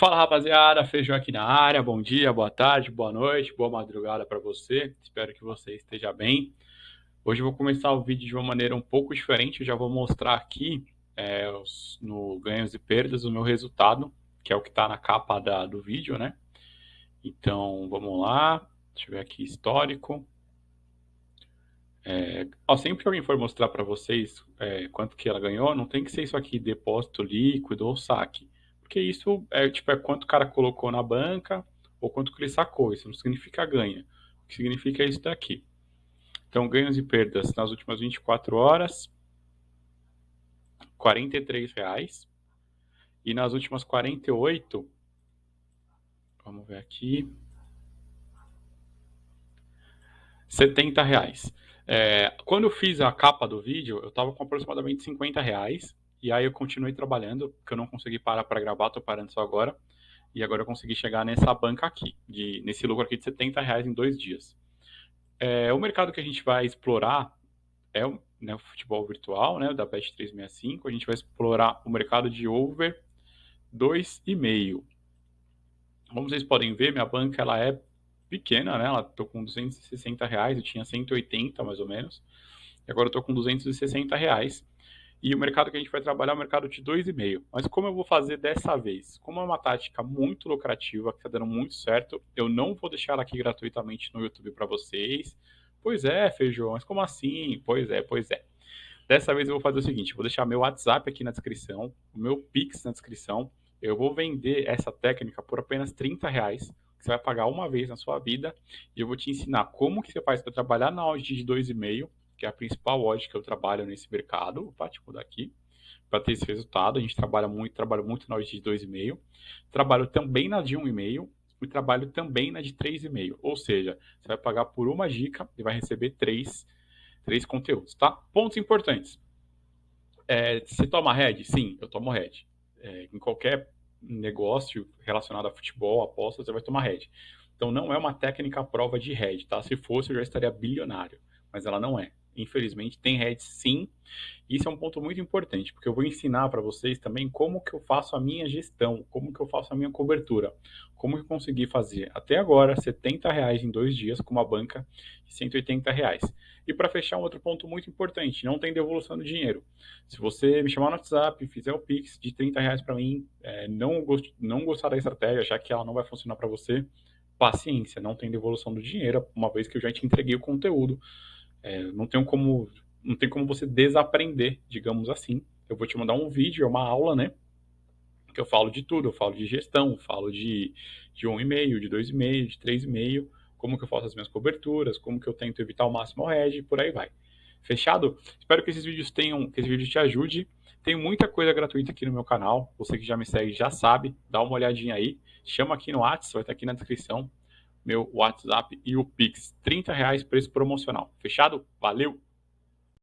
Fala rapaziada, Feijão aqui na área. Bom dia, boa tarde, boa noite, boa madrugada para você. Espero que você esteja bem. Hoje eu vou começar o vídeo de uma maneira um pouco diferente. Eu já vou mostrar aqui é, os, no ganhos e perdas o meu resultado, que é o que está na capa da, do vídeo, né? Então vamos lá. Deixa eu ver aqui histórico. É, ó, sempre que alguém for mostrar para vocês é, quanto que ela ganhou, não tem que ser isso aqui, depósito líquido ou saque porque isso é tipo é quanto o cara colocou na banca ou quanto que ele sacou. Isso não significa ganha. O que significa é isso daqui. Então, ganhos e perdas nas últimas 24 horas, R$ reais. E nas últimas 48, vamos ver aqui, 70 reais. É, quando eu fiz a capa do vídeo, eu estava com aproximadamente 50 reais. E aí eu continuei trabalhando, porque eu não consegui parar para gravar, tô parando só agora. E agora eu consegui chegar nessa banca aqui, de, nesse lucro aqui de 70 reais em dois dias. É, o mercado que a gente vai explorar é né, o futebol virtual, né, da Bet365. A gente vai explorar o mercado de over 2,5. Como vocês podem ver, minha banca ela é pequena, né? Ela tô com 260 reais, eu tinha 180 mais ou menos. E agora eu tô com 260 reais. E o mercado que a gente vai trabalhar é o mercado de 2,5. Mas como eu vou fazer dessa vez? Como é uma tática muito lucrativa, que está dando muito certo, eu não vou deixar ela aqui gratuitamente no YouTube para vocês. Pois é, feijão, mas como assim? Pois é, pois é. Dessa vez eu vou fazer o seguinte, vou deixar meu WhatsApp aqui na descrição, o meu Pix na descrição. Eu vou vender essa técnica por apenas 30 reais, que você vai pagar uma vez na sua vida, e eu vou te ensinar como que você faz para trabalhar na audit de 2,5 que é a principal odd que eu trabalho nesse mercado, opa, deixa eu mudar aqui, para ter esse resultado. A gente trabalha muito, trabalho muito na odd de 2,5, trabalho também na de 1,5 e trabalho também na de 3,5. Ou seja, você vai pagar por uma dica e vai receber três, três conteúdos, tá? Pontos importantes. É, você toma head? Sim, eu tomo head. É, em qualquer negócio relacionado a futebol, apostas, você vai tomar head. Então não é uma técnica prova de head, tá? Se fosse, eu já estaria bilionário, mas ela não é infelizmente, tem heads sim. Isso é um ponto muito importante, porque eu vou ensinar para vocês também como que eu faço a minha gestão, como que eu faço a minha cobertura, como eu consegui fazer até agora 70 reais em dois dias com uma banca de 180 reais. E para fechar, um outro ponto muito importante, não tem devolução do dinheiro. Se você me chamar no WhatsApp, fizer o Pix de 30 reais para mim, é, não, gost, não gostar da estratégia, já que ela não vai funcionar para você, paciência, não tem devolução do dinheiro, uma vez que eu já te entreguei o conteúdo é, não tem como não tem como você desaprender, digamos assim. Eu vou te mandar um vídeo, é uma aula, né? Que eu falo de tudo, eu falo de gestão, falo de, de um e-mail, de dois e-mail, de três e-mail, como que eu faço as minhas coberturas, como que eu tento evitar o máximo hedge, por aí vai. Fechado? Espero que esses vídeos tenham, que esse vídeo te ajude. Tem muita coisa gratuita aqui no meu canal. Você que já me segue já sabe, dá uma olhadinha aí. Chama aqui no WhatsApp, vai estar aqui na descrição meu WhatsApp e o Pix. 30 reais preço promocional. Fechado? Valeu!